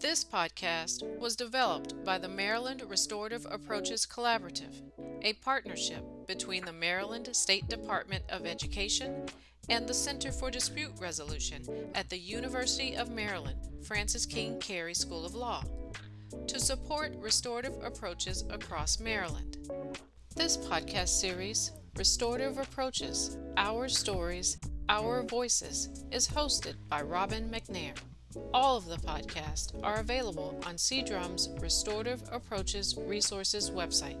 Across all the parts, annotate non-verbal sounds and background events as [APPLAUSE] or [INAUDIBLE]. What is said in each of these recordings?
This podcast was developed by the Maryland Restorative Approaches Collaborative, a partnership between the Maryland State Department of Education and the Center for Dispute Resolution at the University of Maryland Francis King Carey School of Law to support restorative approaches across Maryland. This podcast series, Restorative Approaches Our Stories, Our Voices, is hosted by Robin McNair. All of the podcasts are available on CDRUM's Restorative Approaches Resources website.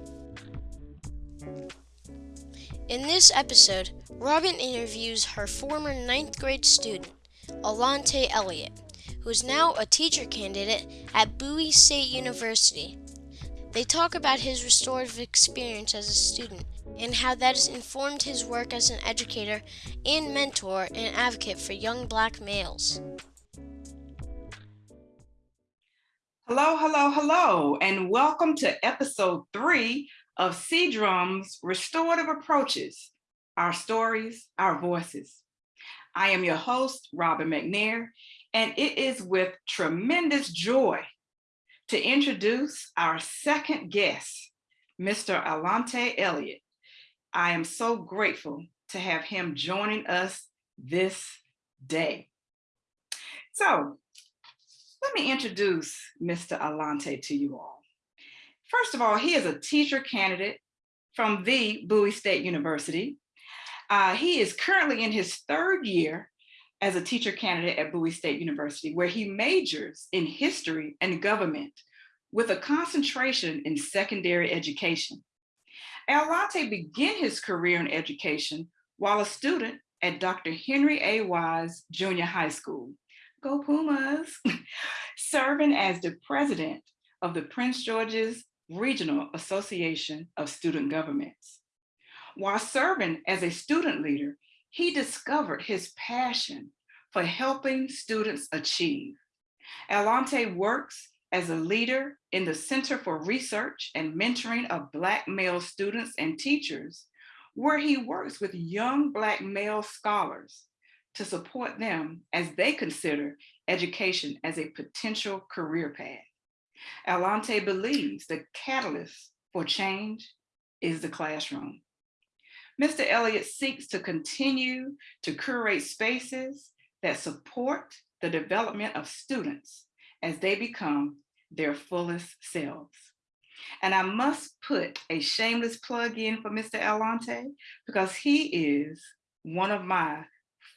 In this episode, Robin interviews her former ninth grade student, Alante Elliott, who is now a teacher candidate at Bowie State University. They talk about his restorative experience as a student and how that has informed his work as an educator and mentor and advocate for young black males. Hello, hello, hello, and welcome to episode three of CDRUM's Restorative Approaches, Our Stories, Our Voices. I am your host, Robin McNair, and it is with tremendous joy to introduce our second guest, Mr. Alante Elliott. I am so grateful to have him joining us this day. So let me introduce Mr. Alante to you all. First of all, he is a teacher candidate from the Bowie State University. Uh, he is currently in his third year as a teacher candidate at Bowie State University, where he majors in history and government with a concentration in secondary education. Alante began his career in education while a student at Dr. Henry A. Wise Junior High School go Pumas, serving as the president of the Prince George's Regional Association of Student Governments. While serving as a student leader, he discovered his passion for helping students achieve. Alante works as a leader in the Center for Research and Mentoring of Black male students and teachers, where he works with young Black male scholars to support them as they consider education as a potential career path. Alante believes the catalyst for change is the classroom. Mr. Elliott seeks to continue to curate spaces that support the development of students as they become their fullest selves. And I must put a shameless plug in for Mr. Alante because he is one of my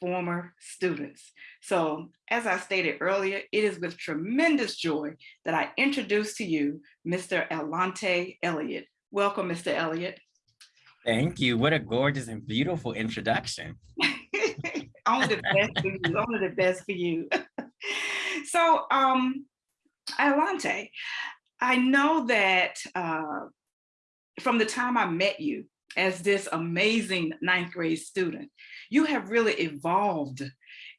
former students. So as I stated earlier, it is with tremendous joy that I introduce to you Mr. Alante Elliott. Welcome, Mr. Elliott. Thank you. What a gorgeous and beautiful introduction. [LAUGHS] only the best for you. Only the best for you. [LAUGHS] so, um, Alante, I know that uh, from the time I met you, as this amazing ninth grade student. You have really evolved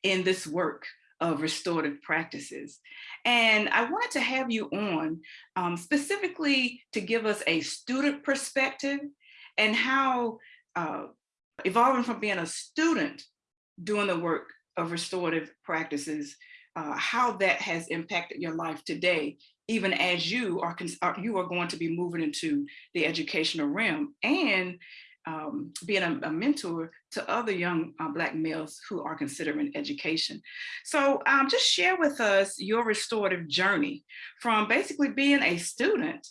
in this work of restorative practices. And I wanted to have you on um, specifically to give us a student perspective and how uh, evolving from being a student doing the work of restorative practices, uh, how that has impacted your life today even as you are, you are going to be moving into the educational realm and um, being a, a, mentor to other young uh, Black males who are considering education. So um, just share with us your restorative journey from basically being a student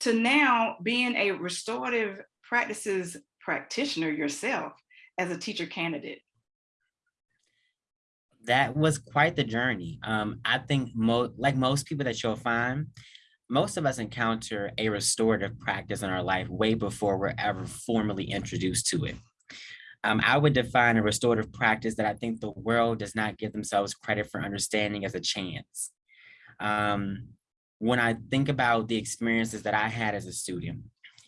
to now being a restorative practices practitioner yourself as a teacher candidate that was quite the journey. Um, I think like most people that you'll find, most of us encounter a restorative practice in our life way before we're ever formally introduced to it. Um, I would define a restorative practice that I think the world does not give themselves credit for understanding as a chance. Um, when I think about the experiences that I had as a student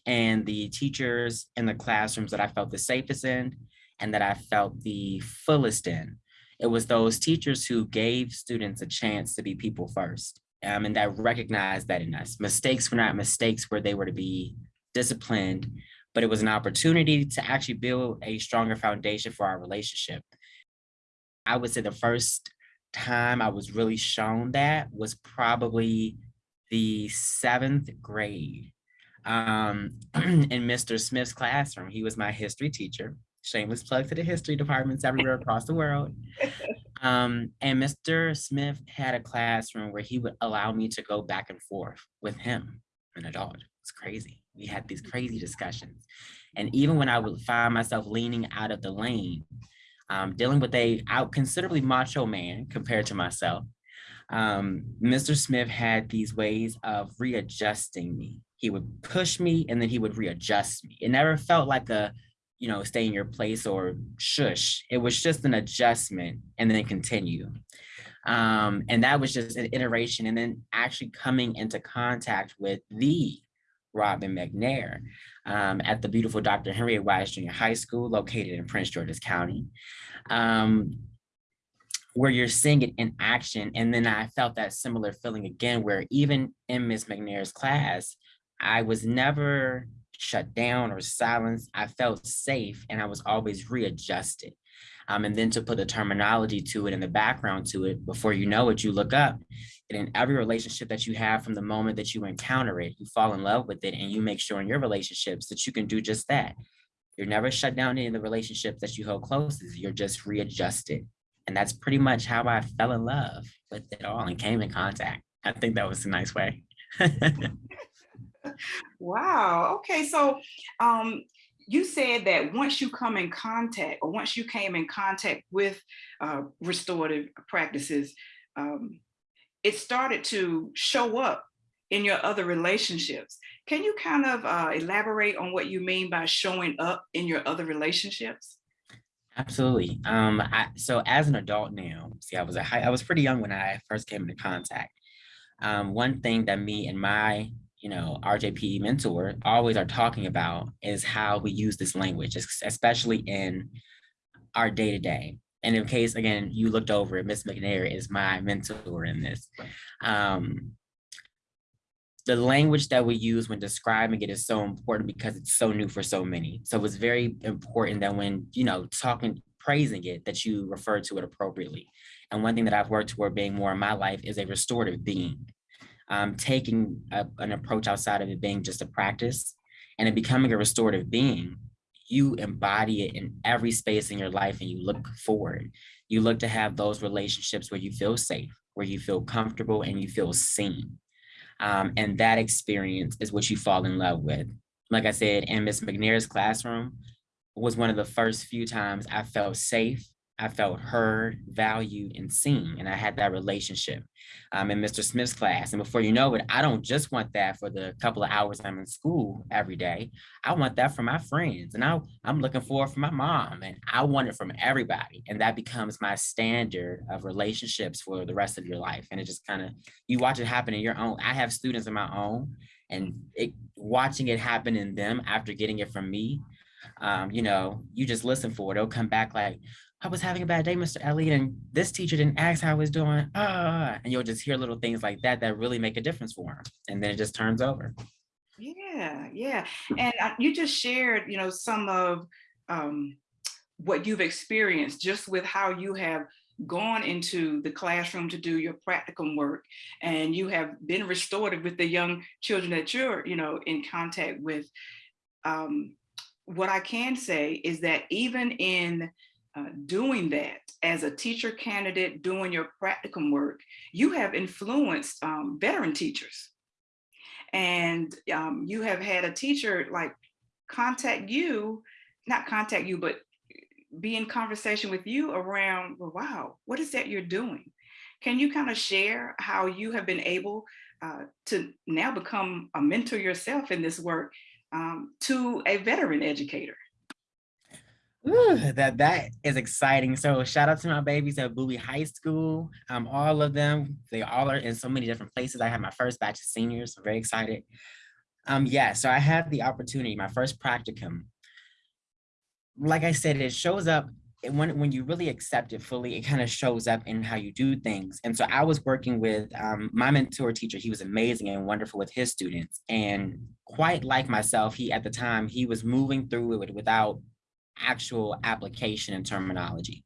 and the teachers in the classrooms that I felt the safest in and that I felt the fullest in, it was those teachers who gave students a chance to be people first um, and that recognized that in us. Mistakes were not mistakes where they were to be disciplined, but it was an opportunity to actually build a stronger foundation for our relationship. I would say the first time I was really shown that was probably the seventh grade um, [CLEARS THROAT] in Mr. Smith's classroom. He was my history teacher. Shameless plug to the history departments [LAUGHS] everywhere across the world. Um, and Mr. Smith had a classroom where he would allow me to go back and forth with him, an adult. It's crazy. We had these crazy discussions. And even when I would find myself leaning out of the lane, um, dealing with a out considerably macho man compared to myself, um, Mr. Smith had these ways of readjusting me. He would push me and then he would readjust me. It never felt like a you know, stay in your place or shush. It was just an adjustment and then continue. Um, and that was just an iteration and then actually coming into contact with the Robin McNair um, at the beautiful Dr. Henry Wise Junior High School located in Prince George's County, um, where you're seeing it in action. And then I felt that similar feeling again, where even in Ms. McNair's class, I was never shut down or silenced, I felt safe and I was always readjusted. Um, and then to put the terminology to it and the background to it, before you know it, you look up and in every relationship that you have from the moment that you encounter it, you fall in love with it and you make sure in your relationships that you can do just that. You're never shut down in the relationships that you hold closest, you're just readjusted. And that's pretty much how I fell in love with it all and came in contact. I think that was a nice way. [LAUGHS] wow. Okay. So um, you said that once you come in contact or once you came in contact with uh, restorative practices, um, it started to show up in your other relationships. Can you kind of uh, elaborate on what you mean by showing up in your other relationships? Absolutely. Um, I, so as an adult now, see, I was a high, I was pretty young when I first came into contact. Um, one thing that me and my you know, RJP mentor always are talking about is how we use this language, especially in our day to day. And in case, again, you looked over it, Miss McNair is my mentor in this. Um, the language that we use when describing it is so important because it's so new for so many. So it's very important that when, you know, talking, praising it, that you refer to it appropriately. And one thing that I've worked toward being more in my life is a restorative being um, taking a, an approach outside of it being just a practice and it becoming a restorative being, you embody it in every space in your life and you look forward. You look to have those relationships where you feel safe, where you feel comfortable and you feel seen. Um, and that experience is what you fall in love with. Like I said, in Miss McNair's classroom was one of the first few times I felt safe I felt heard, valued, and seen, and I had that relationship um, in Mr. Smith's class. And before you know it, I don't just want that for the couple of hours I'm in school every day. I want that for my friends, and I, I'm looking for it for my mom, and I want it from everybody. And that becomes my standard of relationships for the rest of your life. And it just kind of, you watch it happen in your own. I have students of my own, and it, watching it happen in them after getting it from me, um, you know, you just listen for it. It'll come back like, I was having a bad day, Mr. Elliott, and this teacher didn't ask how I was doing. Ah, and you'll just hear little things like that that really make a difference for him. And then it just turns over. Yeah, yeah. And uh, you just shared, you know, some of um, what you've experienced just with how you have gone into the classroom to do your practicum work and you have been restored with the young children that you're, you know, in contact with. Um, what I can say is that even in uh, doing that as a teacher candidate, doing your practicum work, you have influenced um, veteran teachers. And um, you have had a teacher like contact you, not contact you, but be in conversation with you around, well, wow, what is that you're doing? Can you kind of share how you have been able uh, to now become a mentor yourself in this work um, to a veteran educator? Ooh, that that is exciting. So shout out to my babies at Bowie High School. Um, all of them, they all are in so many different places. I have my first batch of seniors. I'm very excited. Um, yeah, so I had the opportunity, my first practicum. Like I said, it shows up when when you really accept it fully, it kind of shows up in how you do things. And so I was working with um, my mentor teacher. He was amazing and wonderful with his students. And quite like myself, he at the time, he was moving through it without actual application and terminology.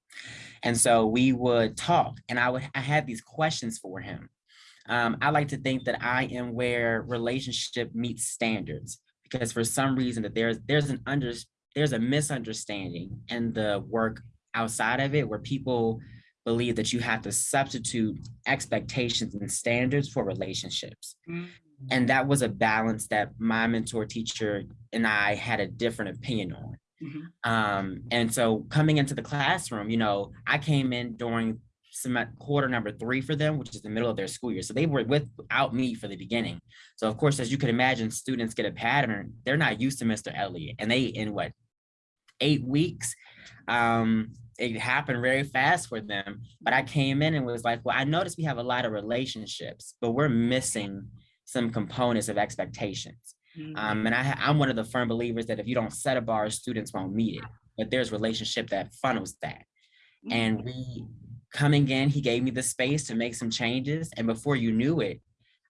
And so we would talk and I would, I had these questions for him. Um, I like to think that I am where relationship meets standards because for some reason that there's, there's an under, there's a misunderstanding in the work outside of it where people believe that you have to substitute expectations and standards for relationships. Mm. And that was a balance that my mentor teacher and I had a different opinion on. Mhm. Um, and so coming into the classroom, you know, I came in during quarter number three for them, which is the middle of their school year. So they were without me for the beginning. So of course, as you can imagine, students get a pattern. They're not used to Mr. Elliott and they in what, eight weeks, um, it happened very fast for them. But I came in and was like, well, I noticed we have a lot of relationships, but we're missing some components of expectations. Um, and I, I'm one of the firm believers that if you don't set a bar, students won't meet it. But there's relationship that funnels that. And we coming in, he gave me the space to make some changes. And before you knew it,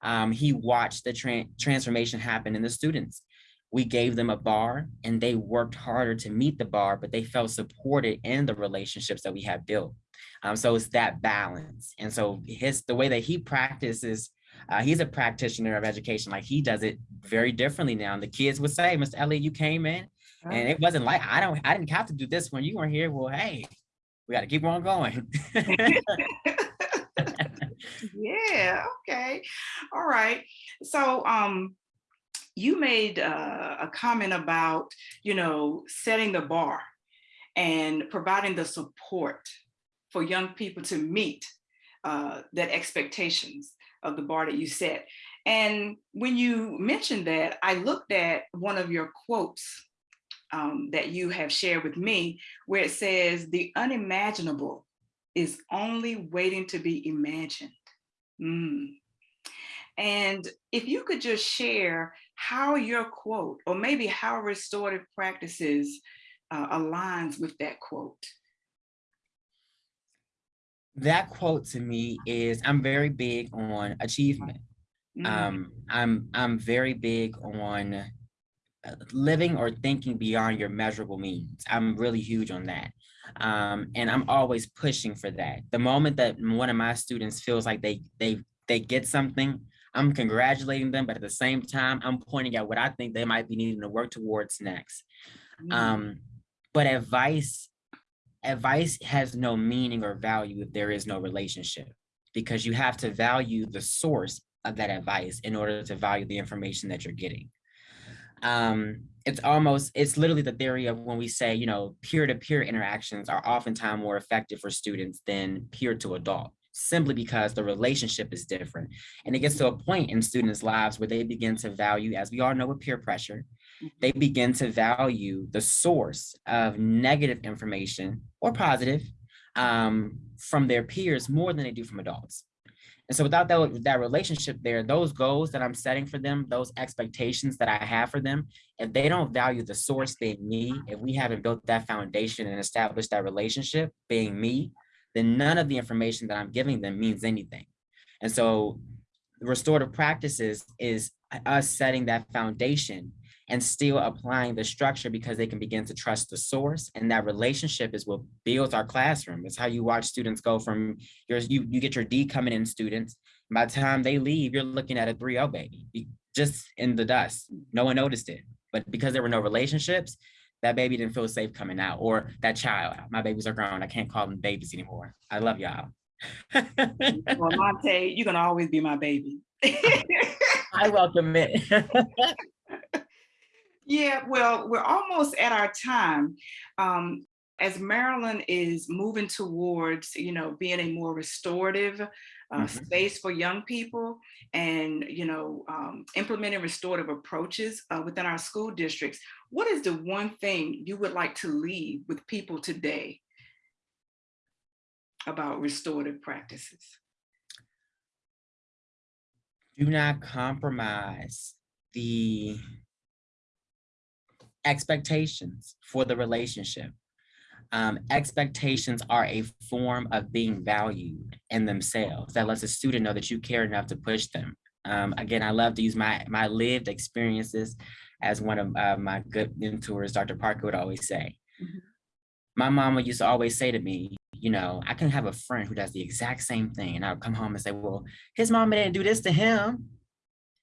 um, he watched the tran- transformation happen in the students. We gave them a bar and they worked harder to meet the bar, but they felt supported in the relationships that we have built. Um, so it's that balance. And so his the way that he practices, uh, he's a practitioner of education. Like he does it very differently now. And the kids would say, Mr. Elliott, you came in and it wasn't like I don't I didn't have to do this when you weren't here. Well, hey, we got to keep on going. yeah okay all right so um you made uh, a comment about you know setting the bar and providing the support for young people to meet uh, that expectations of the bar that you set and when you mentioned that i looked at one of your quotes um, that you have shared with me where it says the unimaginable is only waiting to be imagined. Mm. And if you could just share how your quote, or maybe how restorative practices uh, aligns with that quote. That quote to me is I'm very big on achievement. Mm, Um, I'm I'm very big on uh, living or thinking beyond your measurable means. I'm really huge on that. Um, and I'm always pushing for that. The moment that one of my students feels like they they they get something, I'm congratulating them, but at the same time, I'm pointing out what I think they might be needing to work towards next. mm, Um, but advice, advice has no meaning or value if there is no relationship, because you have to value the source of that advice in order to value the information that you're getting. Um, it's almost, it's literally the theory of when we say, you know, peer-to-peer interactions are oftentimes more effective for students than peer to adult, simply because the relationship is different. And it gets to a point in students' lives where they begin to value, as we all know with peer pressure, they begin to value the source of negative information or positive um, from their peers more than they do from adults. And so without that, that relationship there, those goals that I'm setting for them, those expectations that I have for them, if they don't value the source being me, if we haven't built that foundation and established that relationship being me, then none of the information that I'm giving them means anything. And so restorative practices is us setting that foundation and still applying the structure because they can begin to trust the source and that relationship is what builds our classroom. It's how you watch students go from your, you, you get your D coming in students. By the time they leave, you're looking at a 3-0 baby, just in the dust. No one noticed it. But because there were no relationships, that baby didn't feel safe coming out or that child, my babies are grown. I can't call them babies anymore. I love y'all. [LAUGHS] well, Monte, you're gonna always be my baby. [LAUGHS] I welcome it. [LAUGHS] Yeah, well, we're almost at our time. Um, as Maryland is moving towards, you know, being a more restorative uh, Mhm. space for young people and, you know, um, implementing restorative approaches uh, within our school districts, what is the one thing you would like to leave with people today about restorative practices? do not compromise the expectations for the relationship. Um, expectations are a form of being valued in themselves. That lets a student know that you care enough to push them. Um, again, I love to use my my lived experiences as one of uh, my good mentors, Dr. Parker would always say. Mhm. My mama used to always say to me, You know, I can have a friend who does the exact same thing, and I'll come home and say, Well, his mama didn't do this to him.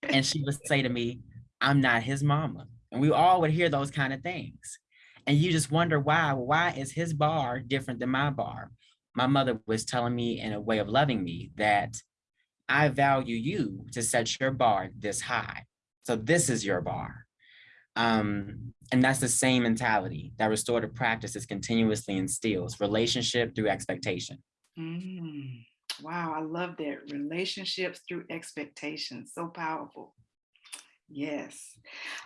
And she would say to me, I'm not his mama. And we all would hear those kind of things. And you just wonder why. Why is his bar different than my bar? My mother was telling me in a way of loving me that I value you to set your bar this high. So this is your bar. Um, and that's the same mentality that restorative practices continuously instills relationship through expectation. Mm, wow, I love that. Relationships through expectation. So powerful. Yes.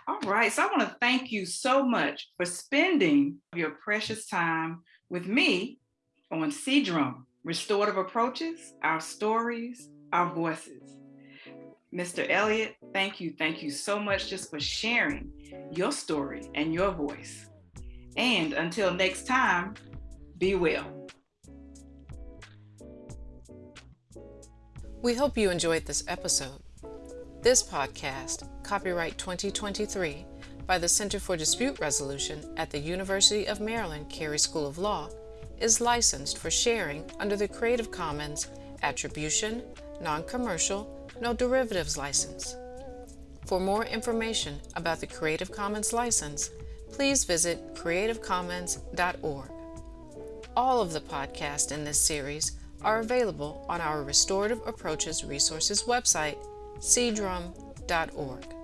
All right. So I want to thank you so much for spending your precious time with me on CDRUM Restorative Approaches, Our Stories, Our Voices. Mr. Elliott, thank you. Thank you so much just for sharing your story and your voice. And until next time, be well. We hope you enjoyed this episode. This podcast, copyright 2023, by the Center for Dispute Resolution at the University of Maryland Carey School of Law, is licensed for sharing under the Creative Commons Attribution, Non-Commercial, No Derivatives license. For more information about the Creative Commons license, please visit creativecommons.org. All of the podcasts in this series are available on our Restorative Approaches Resources website, cdrum.org.